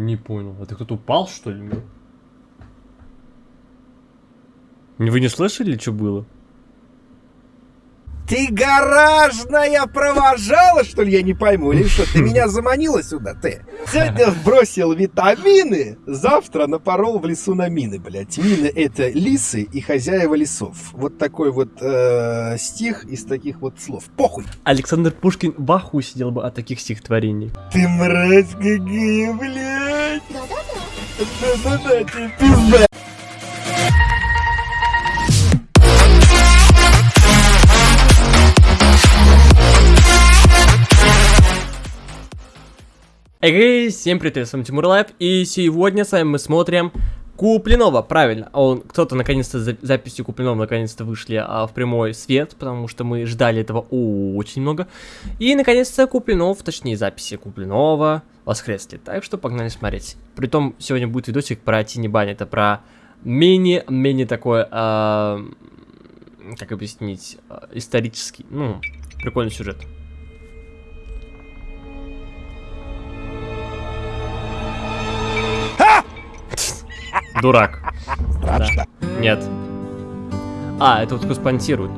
Не понял. А ты кто-то упал, что ли? Вы не слышали, что было? Ты гаражная провожала, что ли, я не пойму, или что? Ты меня заманила сюда, ты? Сегодня бросил витамины, завтра напорол в лесу на мины, блядь. Мины — это лисы и хозяева лесов. Вот такой вот э, стих из таких вот слов. Похуй! Александр Пушкин в аху сидел бы от таких стихотворений. Ты мразь какая, блядь! Пизда! Эй, всем привет, с вами Тимур Лайв, и сегодня с вами мы смотрим Куплинова, правильно, он, кто-то наконец-то за, записи Куплинова наконец-то вышли а, в прямой свет, потому что мы ждали этого очень много, и наконец-то Куплинов, точнее записи Куплинова воскресли, так что погнали смотреть. Притом сегодня будет видосик про Тини Бань, это про мини-мини такой, а, как объяснить, а, исторический, ну, прикольный сюжет. Дурак. Да. Нет. А, это вот спонсирует.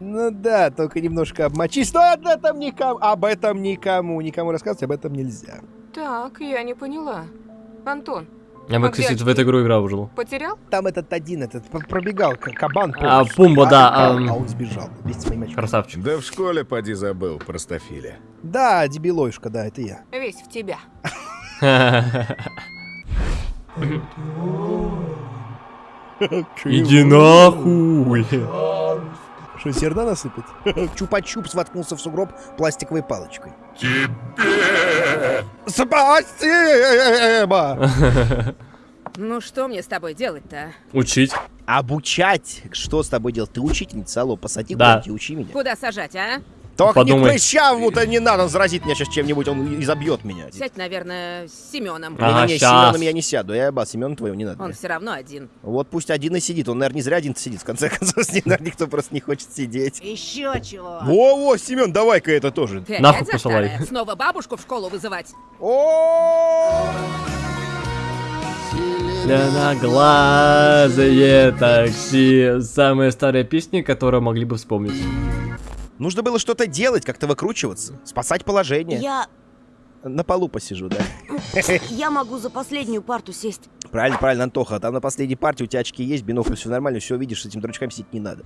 Ну да, только немножко обмочись. Но об этом никому, об этом никому, никому рассказывать об этом нельзя. Так, я не поняла. Антон, Я бы, А кстати, в эту игру играл уже. потерял? Там этот один, этот пробегал, к- кабан. А? Пумба, да, ам. А он сбежал. Красавчик. Да в школе поди забыл, простофиля. Да, дебилоюшка, да, это я. Весь в тебя. Иди нахуй. Что, серна насыпать? Чупа-чупс воткнулся в сугроб пластиковой палочкой. Спасибо! Ну что мне с тобой делать-то? Учить. Обучать? Что с тобой делать? Ты учительница, алло, посади Да. и учи меня. Куда сажать, а? Только Подумай. не прыщавому-то не надо, он заразит меня сейчас чем-нибудь, он изобьет меня. Сядь, наверное, с Семеном. А. Ага, Не-не-не, щас. Семеном я не сяду, я ебал, Семен твоего не надо. Он все равно один. Вот пусть один и сидит, он, наверное, не зря один сидит, в конце концов, с ним, наверное, никто просто не хочет сидеть. Еще чего? Во-во, Семен, давай-ка это тоже. Ты Нахуй посылай. Снова бабушку в школу вызывать? О! Зеленоглазые такси. Самая старая песня, которую могли бы вспомнить. Нужно было что-то делать, как-то выкручиваться, спасать положение. Я... На полу посижу, да. я могу за последнюю парту сесть. Правильно, правильно, Антоха. Там на последней партии у тебя очки есть, бинокль, все нормально, все видишь, с этим дурачками сидеть не надо.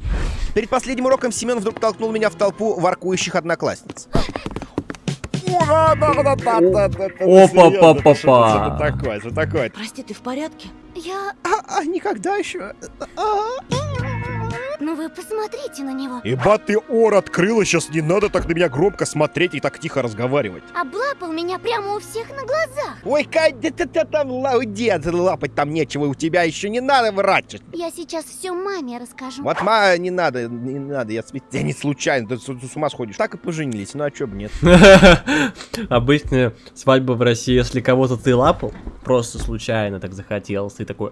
Перед последним уроком Семен вдруг толкнул меня в толпу воркующих одноклассниц. Опа-па-па-па. Такое, что такое? Прости, ты в порядке? Я... А, а, никогда еще. Ну вы посмотрите на него. Еба ты ор открыла, сейчас не надо так на меня громко смотреть и так тихо разговаривать. Облапал меня прямо у всех на глазах. Ой, Кать, да ты там ла- дед, лапать там нечего, у тебя еще не надо врать. Я сейчас все маме расскажу. Вот, ма, не надо, не надо, я, я не случайно, ты с, ты с ума сходишь. Так и поженились, ну а чё бы нет. Обычная свадьба в России, если кого-то ты лапал, просто случайно так захотелось, ты такой...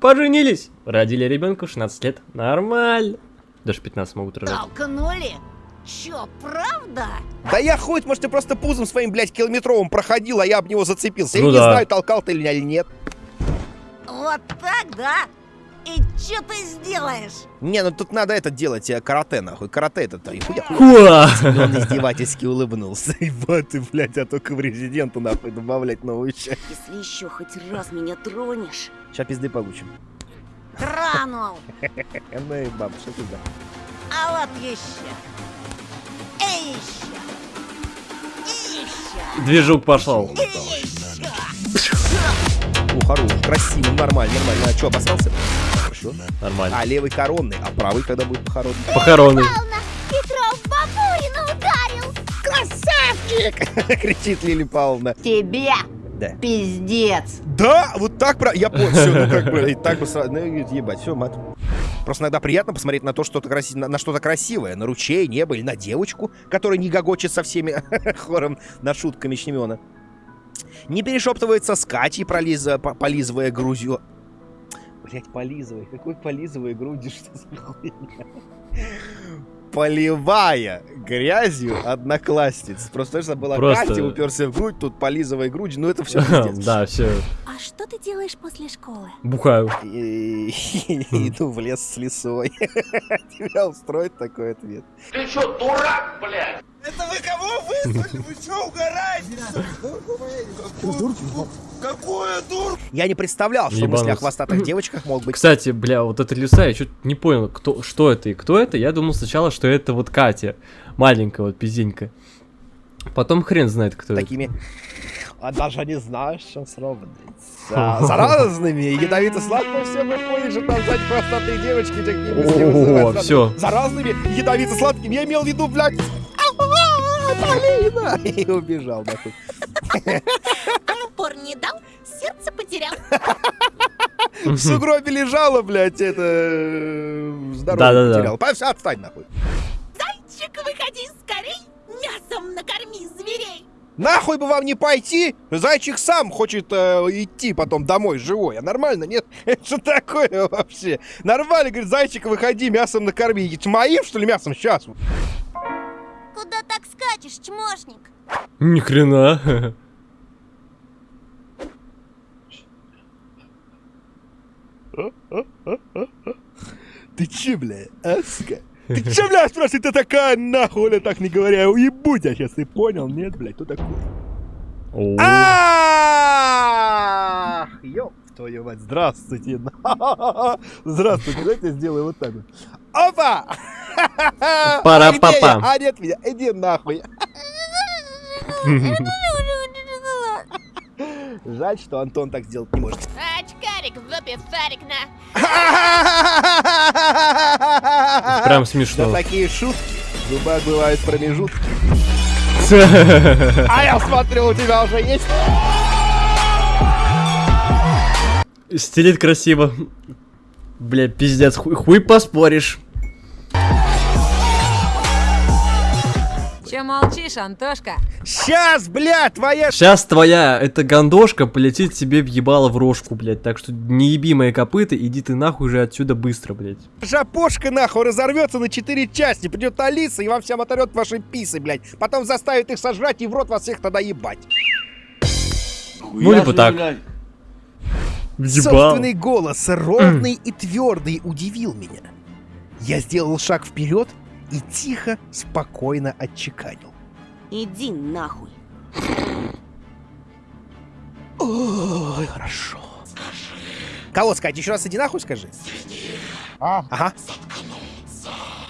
Поженились! Родили ребенка в 16 лет. Нормально. Даже 15 могут рожать. Толкнули? Чё, правда? Да я хоть, может, ты просто пузом своим, блядь, километровым проходил, а я об него зацепился. Ну я не да. знаю, толкал ты меня или нет. Вот так, да? И чё ты сделаешь? Не, ну тут надо это делать, э, карате, нахуй. Карате это-то, и хуя. Хуа! Он издевательски улыбнулся. Ебать ты, блядь, а только в резиденту, нахуй, добавлять новую часть. Если еще хоть раз меня тронешь. Сейчас пизды получим. Тронул! Ну и баб, что ты да? А вот еще. И еще. И еще. Движук пошел. И еще. О, хорош, красиво, нормально, нормально. А что, обоссался? Хорошо. Нормально. А левый коронный, а правый когда будет похоронный? Павловна, Петров бабурина ударил. Красавчик! Кричит Лили Павловна. Тебе Да. пиздец. Да, вот так про... Я понял, все, ну как бы, и так бы сразу, ну, ебать, все, мат. Просто иногда приятно посмотреть на то, что-то краси... на, на что-то красивое, на ручей, небо или на девочку, которая не гогочет со всеми хором над шутками Шнемена. Не перешептывается с Катей, пролиза... по- полизывая грудью. Блять, полизывай, какой полизывая грудью, что за хуйня? поливая грязью одноклассниц. Просто что была Просто- Катя, уперся в грудь, тут полизывай грудь, ну это все пиздец. Да, все, А что ты делаешь после школы? бухаю. И- Иду в лес с лисой. Тебя устроит такой ответ. Ты что, дурак, блядь? Это вы кого вызвали? Вы что, угораете? Какую дур? Я не представлял, что Ебануться. мысли о хвостатых девочках могут быть. Кстати, бля, вот эта лиса, я что-то не понял, кто, что это и кто это. Я думал сначала, что это вот Катя, маленькая вот пизденька. Потом хрен знает, кто это. такими... А даже не знаешь, что сравнить. За, за разными ядовито-сладко все выходит же там сзади хвостатые девочки, такие О, всё. За разными ядовито-сладкими я имел в виду, блядь... Полина! И убежал, нахуй. Пор не дал, сердце потерял. В сугробе лежала, блядь, это... э, Здоровье. Па- всё, Отстань, нахуй. Зайчик, выходи скорей, мясом накорми зверей. Нахуй бы вам не пойти? Зайчик сам хочет э, идти потом домой живой. А нормально, нет? Это что такое вообще? Нормально, говорит, зайчик, выходи, мясом накорми. Моим, что ли, мясом? Сейчас. Куда так скачешь, чмошник? Ни хрена. Ты че, бля, аска? Ты че, бля, спрашивай, ты такая, нахуй, так не говоря, уебу тебя сейчас, ты понял? Нет, блядь, кто такой? Ах, ёб твою мать, здравствуйте. Здравствуйте, давайте я сделаю вот так вот. Опа! Пара-па-па. А где я? А, нет меня, иди нахуй. Жаль, что Антон так сделать не может. Очкарик, выпив шарик на... Прям Да смешно. такие шутки. В зубах бывают промежутки. А я смотрю, у тебя уже есть. Стелит красиво. Бля, пиздец, хуй, хуй поспоришь. Че молчишь, Антошка? Сейчас, бля, твоя... Сейчас твоя эта гандошка полетит тебе в ебало в рожку, блядь. Так что не еби мои копыта, иди ты нахуй же отсюда быстро, блядь. Жопошка нахуй разорвется на четыре части. Придет Алиса и вам всем оторвет ваши писы, блядь. Потом заставит их сожрать и в рот вас всех тогда ебать. Ну, либо так. Ебал. Собственный голос, ровный и твердый, удивил меня. Я сделал шаг вперед и тихо, спокойно отчеканил. Иди нахуй. Ой, хорошо. Кого сказать? Еще раз иди нахуй скажи. А, ага.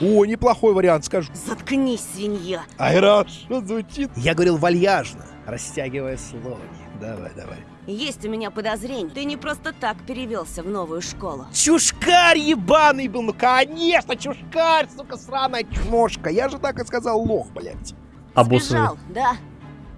О, неплохой вариант, скажу. Заткнись, свинья. Ай, хорошо звучит. Я говорил вальяжно, растягивая слоги. Давай, давай. Есть у меня подозрение. Ты не просто так перевелся в новую школу. Чушкарь ебаный был, ну конечно, чушкарь, сука, сраная чмошка. Я же так и сказал лох, блядь. Обоссанный. Сбежал, да?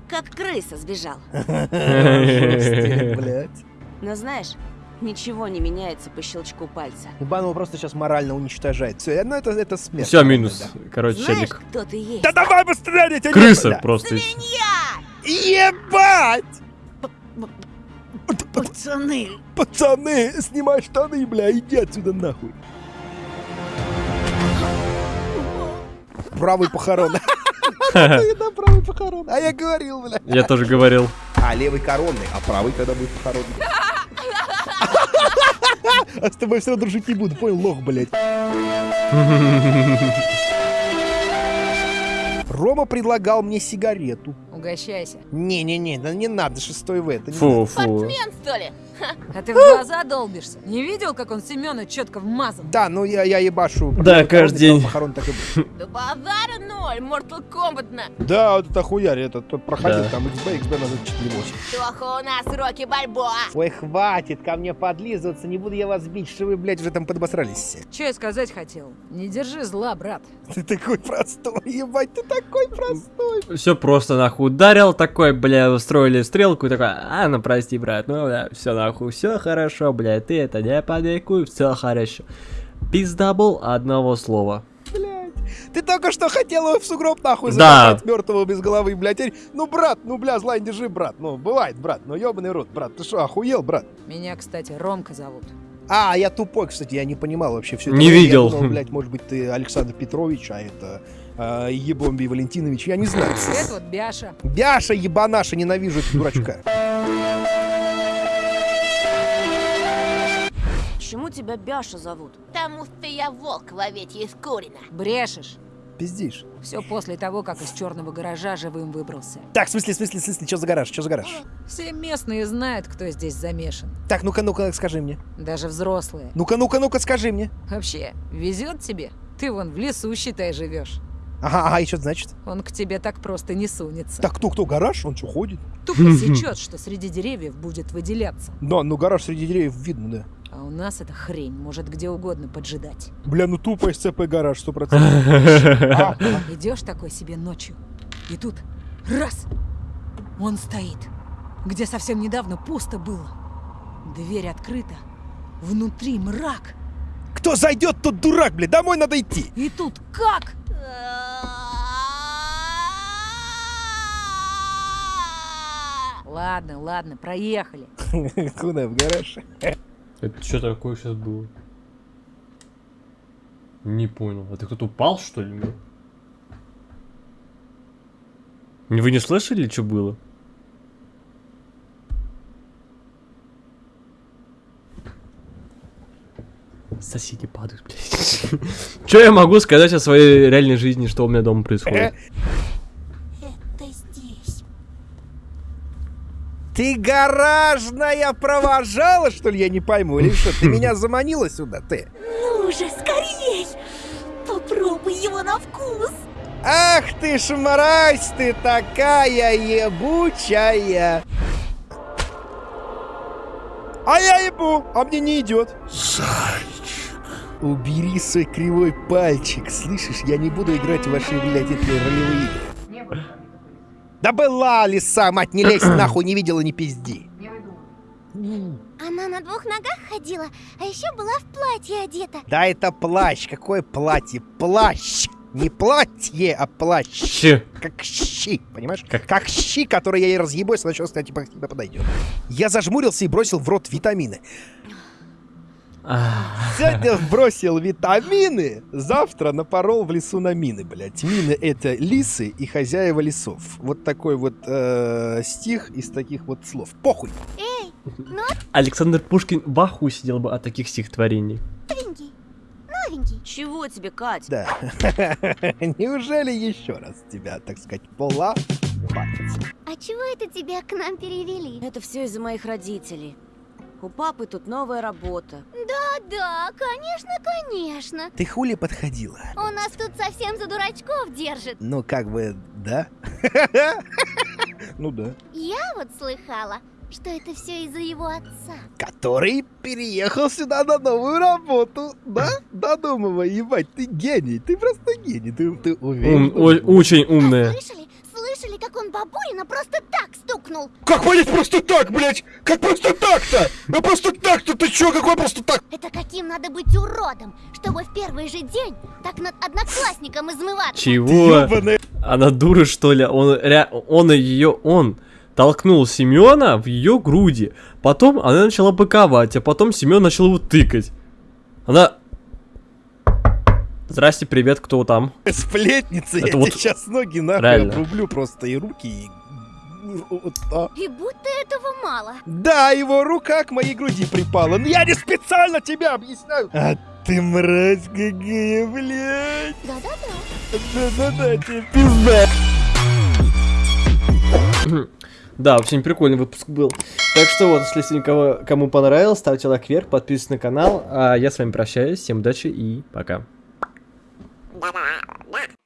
Как крыса сбежал. Блядь. Но знаешь, ничего не меняется по щелчку пальца. Его просто сейчас морально уничтожает. Все, ну это, это смерть. Все, минус. Короче, Знаешь, челик. кто ты есть? Да давай быстрее, Крыса просто. Ебать! Пацаны, Пацаны, снимай штаны, бля, иди отсюда нахуй. Правый похорон. Да, правый похорон. А я говорил, бля. Я тоже говорил. А левый коронный, а правый когда будет похоронный? А с тобой все дружить не буду, понял, лох, блядь. Рома предлагал мне сигарету. Угощайся. Не-не-не, да не надо, шестой в это. не Фу, надо. фу. Спортсмен, что ли? А ты в глаза долбишься. Не видел, как он Семена четко вмазал? Да, ну я, я ебашу. Да, каждый день. Похорон так и будет. Да базара ноль, Mortal Kombat на. Да, вот это хуярь, это тот проходил там XB, XB надо 4.8. Плохо у нас Рокки Бальбоа. Ой, хватит ко мне подлизываться, не буду я вас бить, что вы, блядь, уже там подобосрались все. Че я сказать хотел? Не держи зла, брат. Ты такой простой, ебать, ты такой простой. Все просто нахуй ударил, такой, бля, устроили стрелку и такой, а, ну прости, брат, ну да, все нахуй, все хорошо, бля, ты это не паникуй, все хорошо. Пиздабл одного слова. Блядь, ты только что хотел его в сугроб нахуй Да. мертвого без головы, блядь. Ну, брат, ну, бля, зла не держи, брат. Ну, бывает, брат, ну, ебаный рот, брат. Ты что, охуел, брат? Меня, кстати, Ромка зовут. А, я тупой, кстати, я не понимал вообще все Не видел. Я думал, блядь, может быть, ты Александр Петрович, а это э, Ебомби Валентинович, я не знаю. Это вот Бяша. Бяша, ебанаша, ненавижу этого дурачка. Почему тебя Бяша зовут? Потому что я волк в овечьей из Курина. Брешешь. Пиздишь. Все после того, как из черного гаража живым выбрался. Так, в смысле, в смысле, в смысле, что за гараж, что за гараж? Все местные знают, кто здесь замешан. Так, ну-ка, ну-ка, скажи мне. Даже взрослые. Ну-ка, ну-ка, ну-ка, скажи мне. Вообще, везет тебе? Ты вон в лесу, считай, живешь. Ага, ага, и что это значит? Он к тебе так просто не сунется. Так, кто, кто, гараж? Он что, ходит? Тупо сечет, что среди деревьев будет выделяться. Да, ну гараж среди деревьев видно, да. А у нас эта хрень может где угодно поджидать. Бля, ну тупо СЦП гараж, сто процентов. Идешь такой себе ночью, и тут раз, он стоит, где совсем недавно пусто было. Дверь открыта, внутри мрак. Кто зайдет, тот дурак, бля, домой надо идти. И тут как? Ладно, ладно, проехали. Куда, в гараж? Это что такое сейчас было? Не понял. Это кто-то упал, что ли? Вы не слышали, что было? Соседи падают, блядь. Что я могу сказать о своей реальной жизни, что у меня дома происходит? Это здесь. Ты гаражная провожала, что ли, я не пойму, или что? Ты меня заманила сюда, ты? Ну же, скорей! Попробуй его на вкус. Ах ты ж мразь ты такая ебучая! А я ебу, а мне не идет. Убери свой кривой пальчик, слышишь? Я не буду играть в ваши, блядь, эти ролевые игры. Да была лиса, мать, не лезь нахуй, не видела, не пизди. Она на двух ногах ходила, а еще была в платье одета. Да это плащ, какое платье? Плащ! Не платье, а плащ. Че? Как щи, понимаешь? Как- Как, щи, которые я ей разъебу, если начнет сказать, типа, подойдет. Я зажмурился и бросил в рот витамины. Сегодня бросил витамины, завтра напорол в лесу на мины, блядь. Мины — это лисы и хозяева лесов. Вот такой вот э, стих из таких вот слов. Похуй. Эй, Александр Пушкин в ахуе сидел бы от таких стихотворений. новенький, новенький. Чего тебе, Кать? Да. Неужели еще раз тебя, так сказать, пола А чего это тебя к нам перевели? Это все из-за моих родителей. У папы тут новая работа. Да-да, конечно, конечно. Ты хули подходила? Он нас тут совсем за дурачков держит. Ну, как бы, да? Ну да. Я вот слыхала, что это все из-за его отца. Который переехал сюда на новую работу. Да? Додумывай, ебать, ты гений. Ты просто гений. Ты, ты уверен? Ум- о- очень умная. А слышали? Он бабулина просто так стукнул? Как понять просто так, блядь? Как просто так-то? Ну просто так-то, ты чё, какой просто так? Это каким надо быть уродом, чтобы в первый же день так над одноклассником измываться? Чего? Ёбаная. Она дура, что ли? Он, ре... он ее, он толкнул Семена в ее груди. Потом она начала быковать, а потом Семен начал его тыкать. Она... Здрасте, привет, кто там? Сплетница, Это я вот тебе сейчас ноги нахуй реально. обрублю просто и руки. И... вот, а. И будто этого мало. Да, его рука к моей груди припала. Но я не специально тебя объясняю. А ты мразь какая, блядь. Да-да-да. Да-да-да, тебе пизда. Да, очень прикольный выпуск был. Так что вот, если никого, кому понравилось, ставьте лайк вверх, подписывайтесь на канал. А я с вами прощаюсь, всем удачи и пока. だからな。